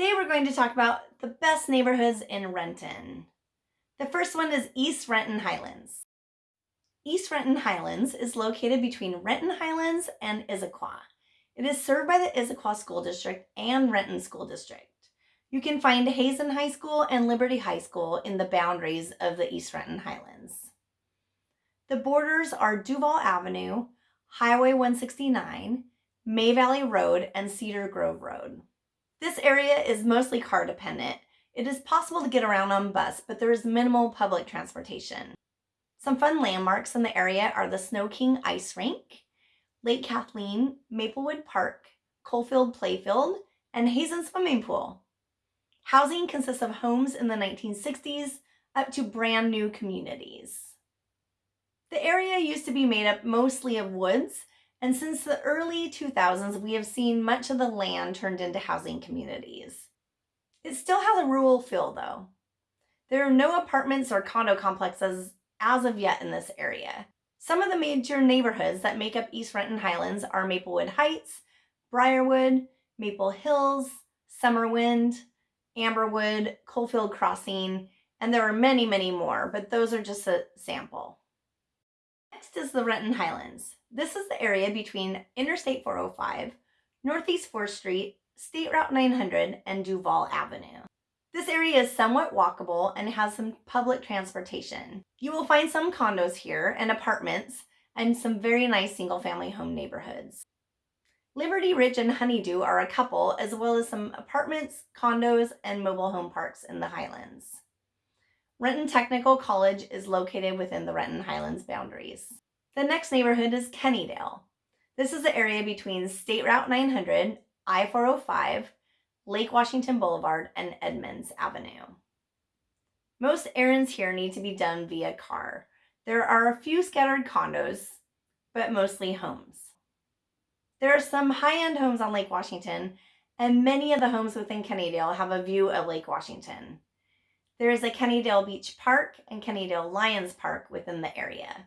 Today we're going to talk about the best neighborhoods in Renton. The first one is East Renton Highlands. East Renton Highlands is located between Renton Highlands and Issaquah. It is served by the Issaquah School District and Renton School District. You can find Hazen High School and Liberty High School in the boundaries of the East Renton Highlands. The borders are Duvall Avenue, Highway 169, May Valley Road, and Cedar Grove Road. This area is mostly car dependent. It is possible to get around on bus, but there is minimal public transportation. Some fun landmarks in the area are the Sno-King Ice Rink, Lake Kathleen, Maplewood Park, Coalfield Playfield, and Hazen Swimming Pool. Housing consists of homes in the 1960s up to brand new communities. The area used to be made up mostly of woods, and since the early 2000s, we have seen much of the land turned into housing communities. It still has a rural feel though. There are no apartments or condo complexes as of yet in this area. Some of the major neighborhoods that make up East Renton Highlands are Maplewood Heights, Briarwood, Maple Hills, Summerwind, Amberwood, Coalfield Crossing, and there are many, many more, but those are just a sample. Next is the Renton Highlands. This is the area between Interstate 405, Northeast 4th Street, State Route 900, and Duvall Avenue. This area is somewhat walkable and has some public transportation. You will find some condos here and apartments and some very nice single family home neighborhoods. Liberty Ridge and Honeydew are a couple, as well as some apartments, condos, and mobile home parks in the Highlands. Renton Technical College is located within the Renton Highlands boundaries. The next neighborhood is Kennydale. This is the area between State Route 900, I-405, Lake Washington Boulevard, and Edmonds Avenue. Most errands here need to be done via car. There are a few scattered condos, but mostly homes. There are some high-end homes on Lake Washington, and many of the homes within Kennydale have a view of Lake Washington. There is a Kennydale Beach Park and Kennydale Lions Park within the area.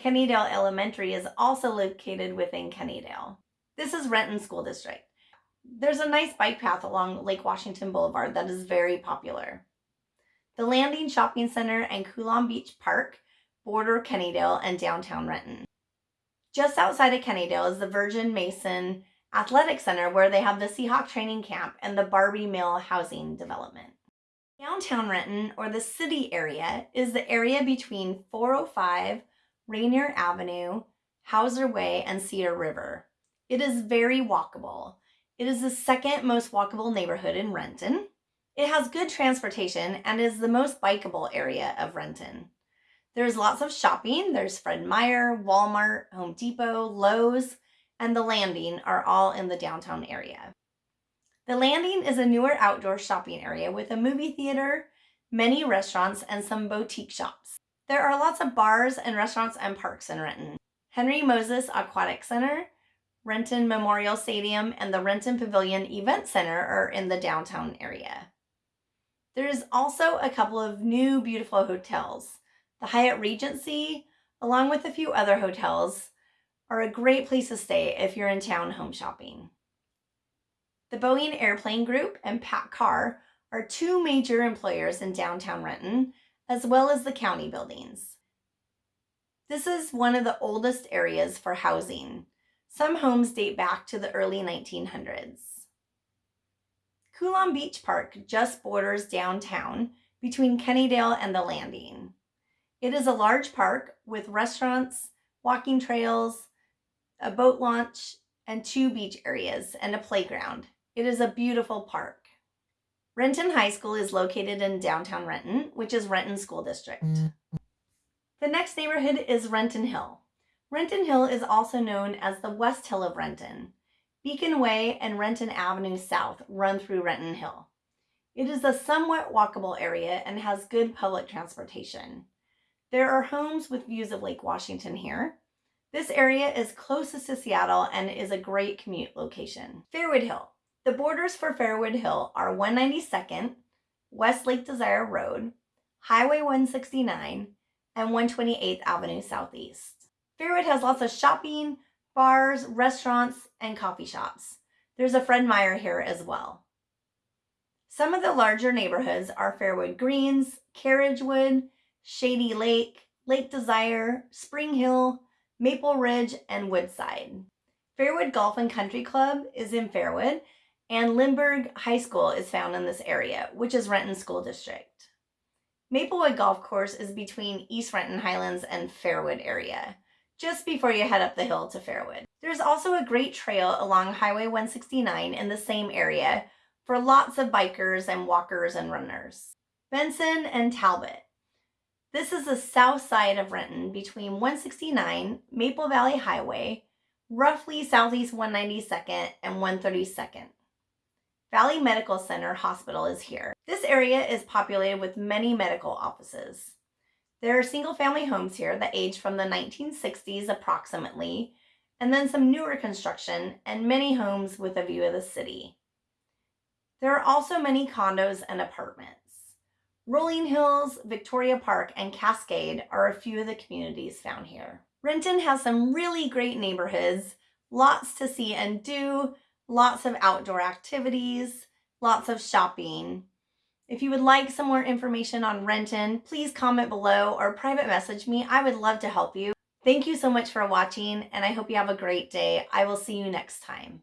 Kennydale Elementary is also located within Kennydale. This is Renton School District. There's a nice bike path along Lake Washington Boulevard that is very popular. The Landing Shopping Center and Coulon Beach Park border Kennydale and downtown Renton. Just outside of Kennydale is the Virginia Mason Athletic Center where they have the Seahawk training camp and the Barbee Mill housing development. Downtown Renton, or the city area, is the area between 405, Rainier Avenue, Houser Way, and Cedar River. It is very walkable. It is the second most walkable neighborhood in Renton. It has good transportation and is the most bikeable area of Renton. There's lots of shopping. There's Fred Meyer, Walmart, Home Depot, Lowe's, and The Landing are all in the downtown area. The Landing is a newer outdoor shopping area with a movie theater, many restaurants, and some boutique shops. There are lots of bars and restaurants and parks in Renton. Henry Moses Aquatic Center, Renton Memorial Stadium, and the Renton Pavilion Event Center are in the downtown area. There is also a couple of new beautiful hotels. The Hyatt Regency, along with a few other hotels, are a great place to stay if you're in town home shopping. The Boeing Airplane Group and PACCAR are two major employers in downtown Renton, as well as the county buildings. This is one of the oldest areas for housing. Some homes date back to the early 1900s. Coulon Beach Park just borders downtown between Kennydale and the Landing. It is a large park with restaurants, walking trails, a boat launch, and two beach areas and a playground. It is a beautiful park. Renton High School is located in downtown Renton, which is Renton School District. Mm. The next neighborhood is Renton Hill. Renton Hill is also known as the West Hill of Renton. Beacon Way and Renton Avenue South run through Renton Hill. It is a somewhat walkable area and has good public transportation. There are homes with views of Lake Washington here. This area is closest to Seattle and is a great commute location. Fairwood Hill. The borders for Fairwood Hill are 192nd, West Lake Desire Road, Highway 169, and 128th Avenue Southeast. Fairwood has lots of shopping, bars, restaurants, and coffee shops. There's a Fred Meyer here as well. Some of the larger neighborhoods are Fairwood Greens, Carriagewood, Shady Lake, Lake Desire, Spring Hill, Maple Ridge, and Woodside. Fairwood Golf and Country Club is in Fairwood, and Lindbergh High School is found in this area, which is Renton School District. Maplewood Golf Course is between East Renton Highlands and Fairwood area, just before you head up the hill to Fairwood. There's also a great trail along Highway 169 in the same area for lots of bikers and walkers and runners. Benson and Talbot. This is the south side of Renton between 169, Maple Valley Highway, roughly southeast 192nd and 132nd. Valley Medical Center Hospital is here. This area is populated with many medical offices. There are single family homes here that age from the 1960s approximately, and then some newer construction and many homes with a view of the city. There are also many condos and apartments. Rolling Hills, Victoria Park, and Cascade are a few of the communities found here. Renton has some really great neighborhoods, lots to see and do, lots of outdoor activities, lots of shopping. If you would like some more information on Renton, please comment below or private message me. I would love to help you. Thank you so much for watching and I hope you have a great day. I will see you next time.